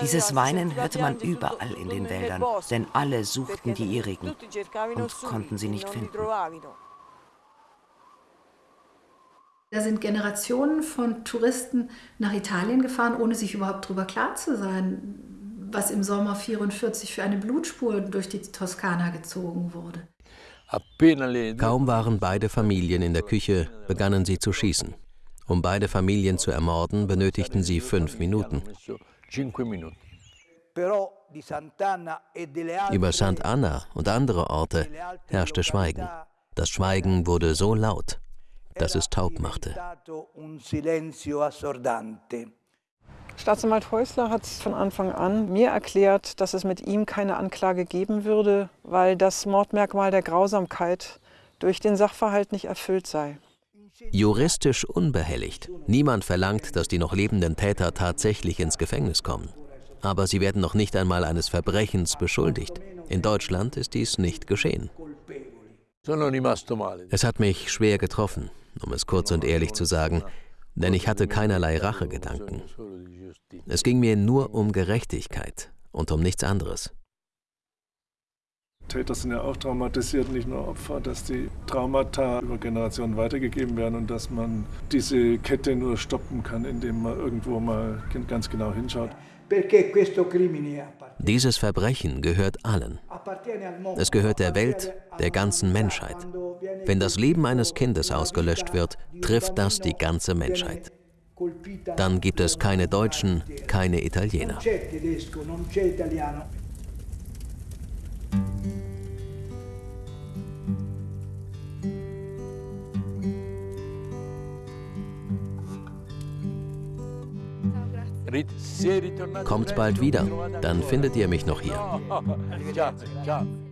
Dieses Weinen hörte man überall in den Wäldern, denn alle suchten die ihrigen und konnten sie nicht finden. Da sind Generationen von Touristen nach Italien gefahren, ohne sich überhaupt darüber klar zu sein, was im Sommer 44 für eine Blutspur durch die Toskana gezogen wurde. Kaum waren beide Familien in der Küche, begannen sie zu schießen. Um beide Familien zu ermorden, benötigten sie fünf Minuten. Über Sant'Anna und andere Orte herrschte Schweigen. Das Schweigen wurde so laut, dass es taub machte. Staatsanwalt Häusler hat von Anfang an mir erklärt, dass es mit ihm keine Anklage geben würde, weil das Mordmerkmal der Grausamkeit durch den Sachverhalt nicht erfüllt sei. Juristisch unbehelligt. Niemand verlangt, dass die noch lebenden Täter tatsächlich ins Gefängnis kommen. Aber sie werden noch nicht einmal eines Verbrechens beschuldigt. In Deutschland ist dies nicht geschehen. Es hat mich schwer getroffen, um es kurz und ehrlich zu sagen, denn ich hatte keinerlei Rachegedanken. Es ging mir nur um Gerechtigkeit und um nichts anderes. Täter sind ja auch traumatisiert, nicht nur Opfer, dass die Traumata über Generationen weitergegeben werden und dass man diese Kette nur stoppen kann, indem man irgendwo mal ganz genau hinschaut. Dieses Verbrechen gehört allen. Es gehört der Welt, der ganzen Menschheit. Wenn das Leben eines Kindes ausgelöscht wird, trifft das die ganze Menschheit. Dann gibt es keine Deutschen, keine Italiener. Kommt bald wieder, dann findet ihr mich noch hier.